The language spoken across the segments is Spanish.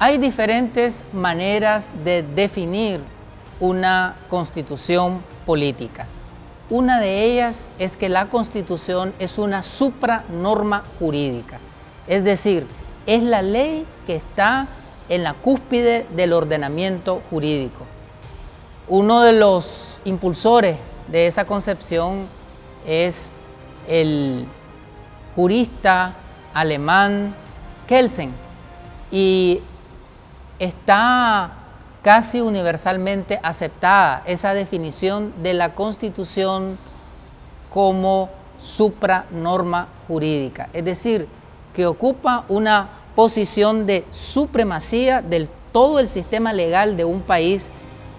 Hay diferentes maneras de definir una constitución política. Una de ellas es que la constitución es una supranorma jurídica, es decir, es la ley que está en la cúspide del ordenamiento jurídico. Uno de los impulsores de esa concepción es el jurista alemán Kelsen y está casi universalmente aceptada esa definición de la Constitución como supranorma jurídica, es decir, que ocupa una posición de supremacía del todo el sistema legal de un país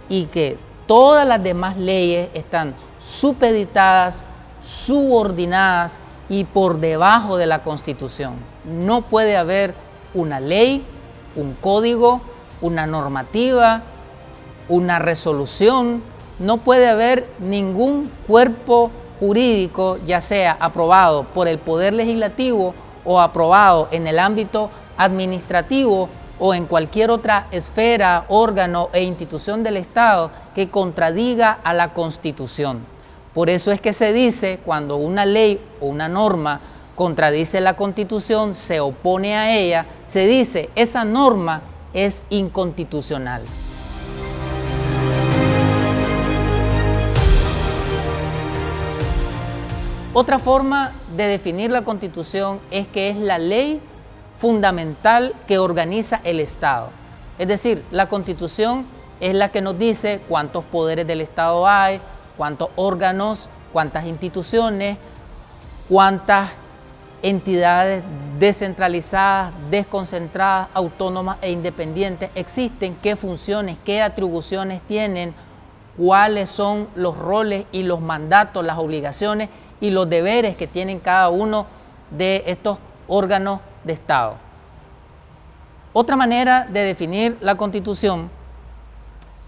y que todas las demás leyes están supeditadas, subordinadas y por debajo de la Constitución. No puede haber una ley, un código, una normativa, una resolución, no puede haber ningún cuerpo jurídico, ya sea aprobado por el Poder Legislativo o aprobado en el ámbito administrativo o en cualquier otra esfera, órgano e institución del Estado que contradiga a la Constitución. Por eso es que se dice cuando una ley o una norma contradice la Constitución, se opone a ella, se dice esa norma es inconstitucional. Otra forma de definir la Constitución es que es la ley fundamental que organiza el Estado. Es decir, la Constitución es la que nos dice cuántos poderes del Estado hay, cuántos órganos, cuántas instituciones, cuántas entidades descentralizadas, desconcentradas, autónomas e independientes existen, qué funciones, qué atribuciones tienen, cuáles son los roles y los mandatos, las obligaciones y los deberes que tienen cada uno de estos órganos de Estado. Otra manera de definir la Constitución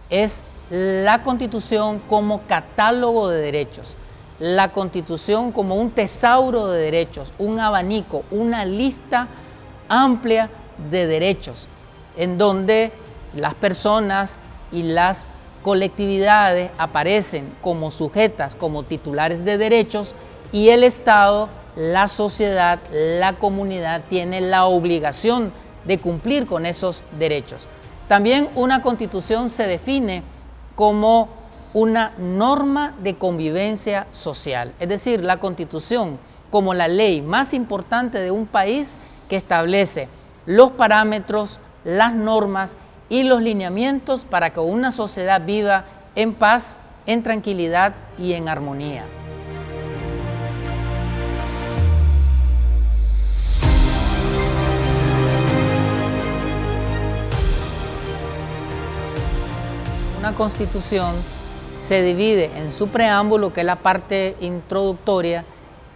es la Constitución como catálogo de derechos la Constitución como un tesauro de derechos, un abanico, una lista amplia de derechos, en donde las personas y las colectividades aparecen como sujetas, como titulares de derechos y el Estado, la sociedad, la comunidad tiene la obligación de cumplir con esos derechos. También una constitución se define como una norma de convivencia social, es decir, la Constitución como la ley más importante de un país que establece los parámetros, las normas y los lineamientos para que una sociedad viva en paz, en tranquilidad y en armonía. Una constitución se divide en su preámbulo, que es la parte introductoria,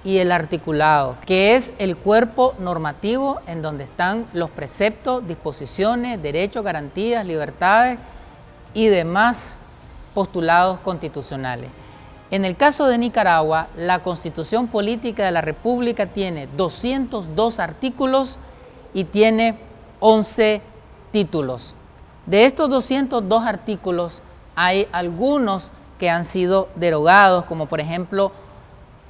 y el articulado, que es el cuerpo normativo en donde están los preceptos, disposiciones, derechos, garantías, libertades y demás postulados constitucionales. En el caso de Nicaragua, la Constitución Política de la República tiene 202 artículos y tiene 11 títulos. De estos 202 artículos, hay algunos que han sido derogados, como por ejemplo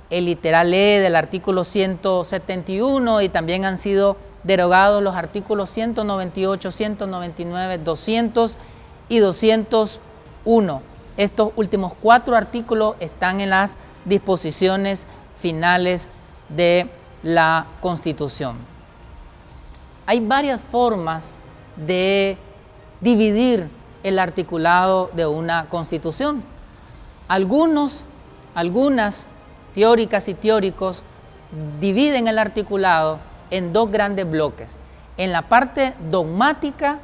el literal E del artículo 171 y también han sido derogados los artículos 198, 199, 200 y 201. Estos últimos cuatro artículos están en las disposiciones finales de la Constitución. Hay varias formas de dividir el articulado de una constitución. Algunos, algunas teóricas y teóricos dividen el articulado en dos grandes bloques, en la parte dogmática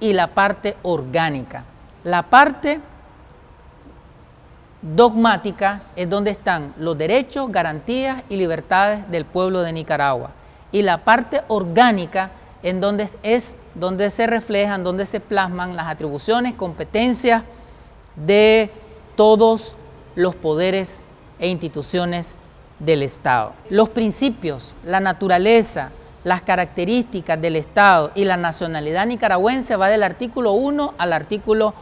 y la parte orgánica. La parte dogmática es donde están los derechos, garantías y libertades del pueblo de Nicaragua. Y la parte orgánica es donde se reflejan, donde se plasman las atribuciones, competencias de todos los poderes e instituciones del Estado. Los principios, la naturaleza, las características del Estado y la nacionalidad nicaragüense va del artículo 1 al artículo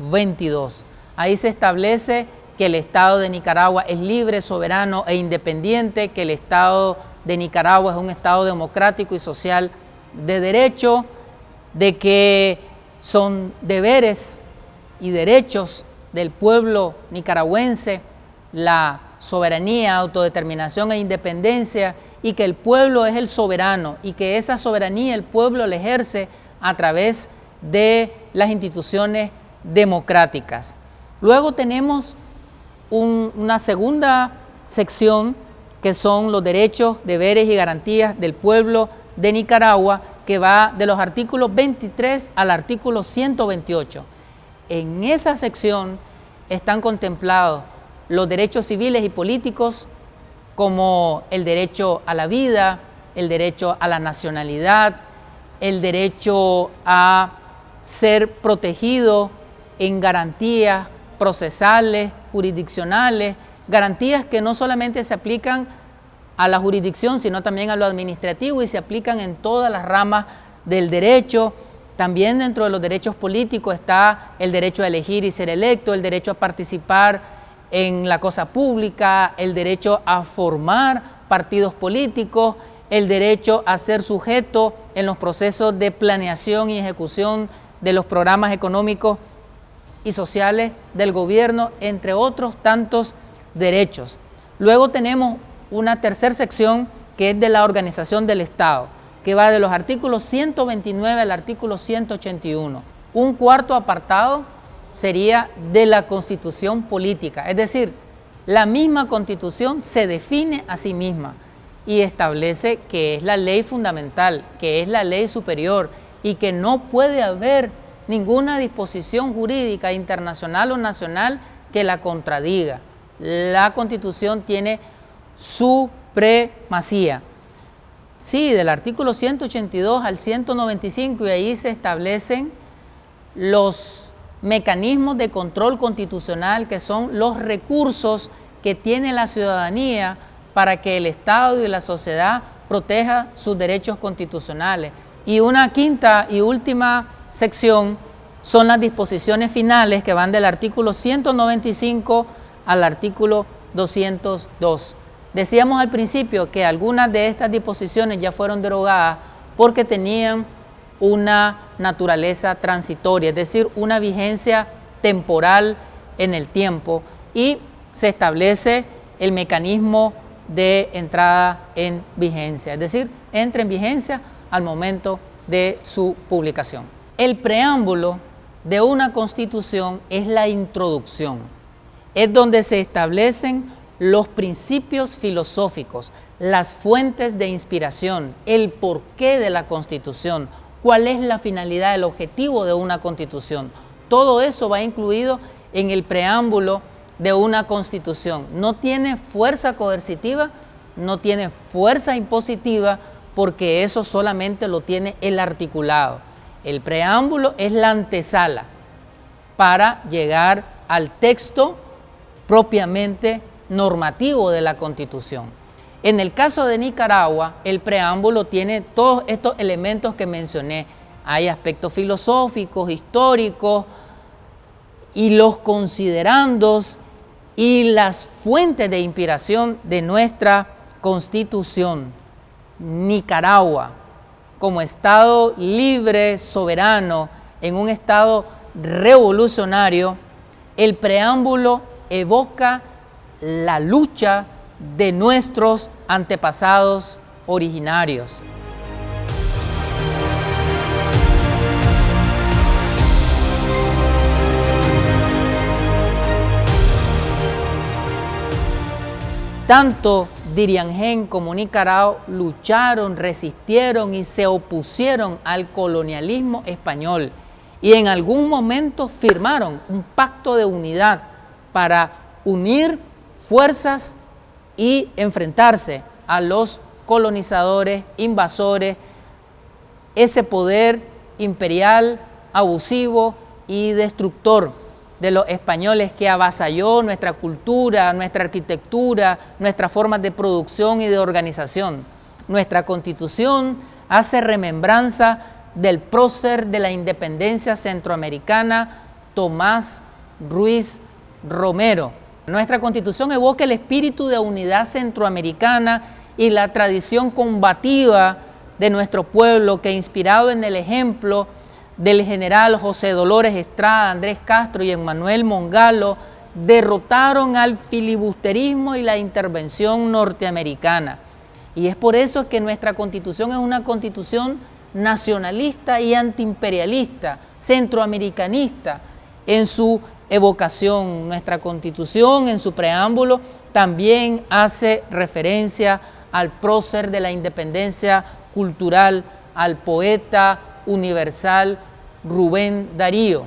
22. Ahí se establece que el Estado de Nicaragua es libre, soberano e independiente, que el Estado de Nicaragua es un Estado democrático y social de derecho, de que son deberes y derechos del pueblo nicaragüense la soberanía, autodeterminación e independencia y que el pueblo es el soberano y que esa soberanía el pueblo la ejerce a través de las instituciones democráticas. Luego tenemos una segunda sección que son los derechos, deberes y garantías del pueblo de Nicaragua, que va de los artículos 23 al artículo 128. En esa sección están contemplados los derechos civiles y políticos como el derecho a la vida, el derecho a la nacionalidad, el derecho a ser protegido en garantías procesales, jurisdiccionales, garantías que no solamente se aplican a la jurisdicción, sino también a lo administrativo y se aplican en todas las ramas del derecho. También dentro de los derechos políticos está el derecho a elegir y ser electo, el derecho a participar en la cosa pública, el derecho a formar partidos políticos, el derecho a ser sujeto en los procesos de planeación y ejecución de los programas económicos y sociales del gobierno, entre otros tantos derechos. Luego tenemos una tercera sección que es de la organización del Estado, que va de los artículos 129 al artículo 181. Un cuarto apartado sería de la constitución política, es decir, la misma constitución se define a sí misma y establece que es la ley fundamental, que es la ley superior y que no puede haber ninguna disposición jurídica internacional o nacional que la contradiga. La Constitución tiene supremacía. Sí, del artículo 182 al 195 y ahí se establecen los mecanismos de control constitucional que son los recursos que tiene la ciudadanía para que el Estado y la sociedad proteja sus derechos constitucionales. Y una quinta y última sección son las disposiciones finales que van del artículo 195 al artículo 202. Decíamos al principio que algunas de estas disposiciones ya fueron derogadas porque tenían una naturaleza transitoria, es decir, una vigencia temporal en el tiempo y se establece el mecanismo de entrada en vigencia, es decir, entra en vigencia al momento de su publicación. El preámbulo de una constitución es la introducción, es donde se establecen los principios filosóficos, las fuentes de inspiración, el porqué de la constitución, cuál es la finalidad, el objetivo de una constitución. Todo eso va incluido en el preámbulo de una constitución. No tiene fuerza coercitiva, no tiene fuerza impositiva, porque eso solamente lo tiene el articulado. El preámbulo es la antesala para llegar al texto propiamente normativo de la Constitución. En el caso de Nicaragua, el preámbulo tiene todos estos elementos que mencioné. Hay aspectos filosóficos, históricos, y los considerandos y las fuentes de inspiración de nuestra Constitución. Nicaragua, como Estado libre, soberano, en un Estado revolucionario, el preámbulo evoca la lucha de nuestros antepasados originarios. Tanto Diriangén como Nicaragua lucharon, resistieron y se opusieron al colonialismo español y en algún momento firmaron un pacto de unidad para unir fuerzas y enfrentarse a los colonizadores, invasores, ese poder imperial, abusivo y destructor de los españoles que avasalló nuestra cultura, nuestra arquitectura, nuestras formas de producción y de organización. Nuestra constitución hace remembranza del prócer de la independencia centroamericana, Tomás Ruiz Romero. Nuestra constitución evoca el espíritu de unidad centroamericana y la tradición combativa de nuestro pueblo que inspirado en el ejemplo del general José Dolores Estrada, Andrés Castro y Emmanuel Mongalo, derrotaron al filibusterismo y la intervención norteamericana. Y es por eso que nuestra constitución es una constitución nacionalista y antiimperialista, centroamericanista en su evocación. Nuestra constitución en su preámbulo también hace referencia al prócer de la independencia cultural, al poeta universal Rubén Darío,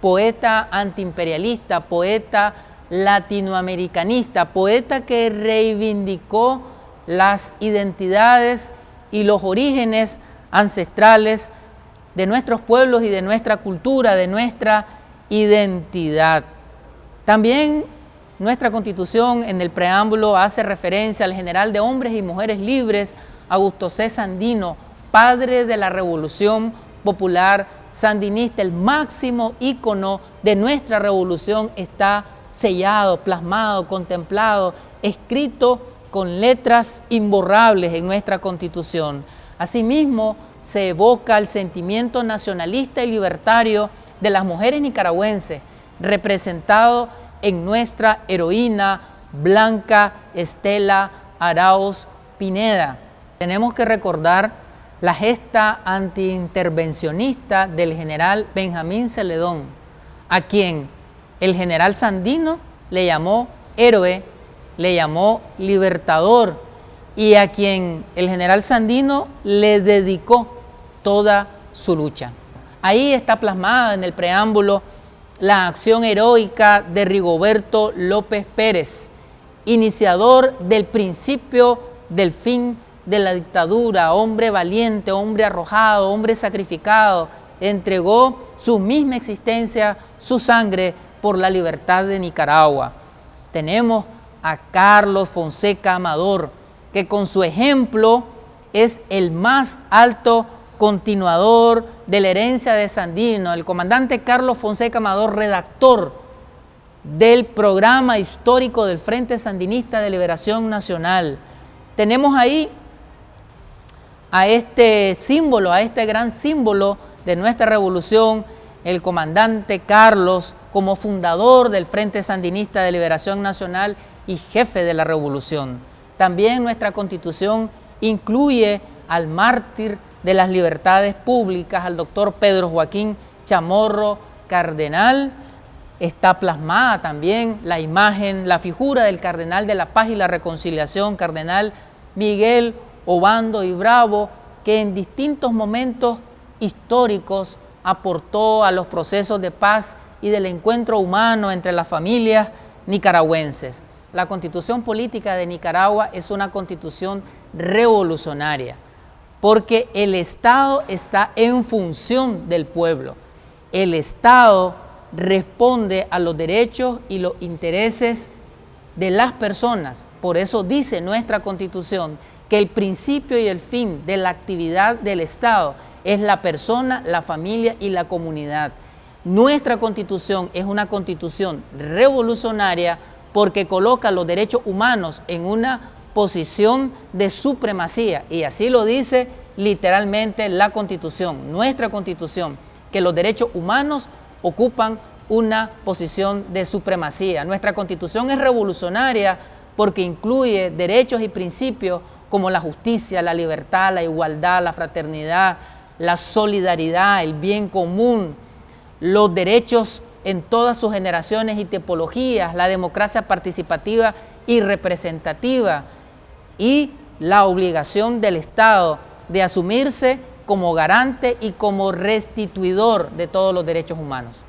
poeta antiimperialista, poeta latinoamericanista, poeta que reivindicó las identidades y los orígenes ancestrales de nuestros pueblos y de nuestra cultura, de nuestra identidad. También nuestra constitución en el preámbulo hace referencia al general de hombres y mujeres libres, Augusto C. Sandino, padre de la revolución popular sandinista, el máximo ícono de nuestra revolución está sellado, plasmado, contemplado, escrito con letras imborrables en nuestra constitución. Asimismo, se evoca el sentimiento nacionalista y libertario de las mujeres nicaragüenses, representado en nuestra heroína Blanca Estela Arauz Pineda. Tenemos que recordar la gesta antiintervencionista del general Benjamín Celedón, a quien el general Sandino le llamó héroe, le llamó libertador y a quien el general Sandino le dedicó toda su lucha. Ahí está plasmada en el preámbulo la acción heroica de Rigoberto López Pérez, iniciador del principio del fin de la dictadura, hombre valiente, hombre arrojado, hombre sacrificado, entregó su misma existencia, su sangre por la libertad de Nicaragua. Tenemos a Carlos Fonseca Amador, que con su ejemplo es el más alto continuador de la herencia de Sandino, el comandante Carlos Fonseca Amador, redactor del programa histórico del Frente Sandinista de Liberación Nacional. Tenemos ahí a este símbolo, a este gran símbolo de nuestra revolución, el comandante Carlos, como fundador del Frente Sandinista de Liberación Nacional y jefe de la revolución. También nuestra constitución incluye al mártir de las libertades públicas, al doctor Pedro Joaquín Chamorro Cardenal. Está plasmada también la imagen, la figura del cardenal de la paz y la reconciliación, cardenal Miguel Obando y Bravo, que en distintos momentos históricos aportó a los procesos de paz y del encuentro humano entre las familias nicaragüenses. La constitución política de Nicaragua es una constitución revolucionaria, porque el Estado está en función del pueblo. El Estado responde a los derechos y los intereses de las personas. Por eso dice nuestra constitución que el principio y el fin de la actividad del Estado es la persona, la familia y la comunidad. Nuestra constitución es una constitución revolucionaria porque coloca los derechos humanos en una posición de supremacía y así lo dice literalmente la constitución, nuestra constitución, que los derechos humanos ocupan una posición de supremacía. Nuestra constitución es revolucionaria porque incluye derechos y principios como la justicia, la libertad, la igualdad, la fraternidad, la solidaridad, el bien común, los derechos en todas sus generaciones y tipologías, la democracia participativa y representativa y la obligación del Estado de asumirse como garante y como restituidor de todos los derechos humanos.